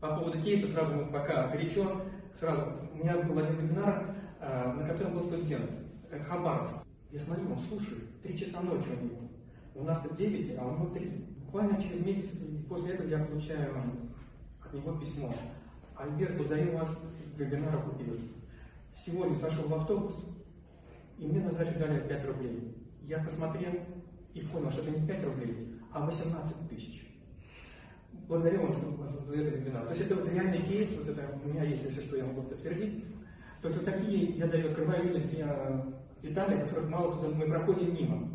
По поводу кейса сразу мы пока горячо, сразу. У меня был один вебинар, э, на котором был студент, э, Хабаровск. Я смотрю, он слушает, три часа ночи у него. У нас-то 9, а у него 3. Буквально через месяц после этого я получаю от него письмо. Альберт, удаю вас вебинара купился. Сегодня сошел в автобус, и мне на сдачу дали 5 рублей. Я посмотрел и понял, что это не 5 рублей, а 18 тысяч. Благодарю вам за этот вебинар. То есть это вот реальный кейс, вот это у меня есть, если что, я могу подтвердить. То есть вот такие я даю, открываю люди, такие детали, которых мало кто мы проходим мимо.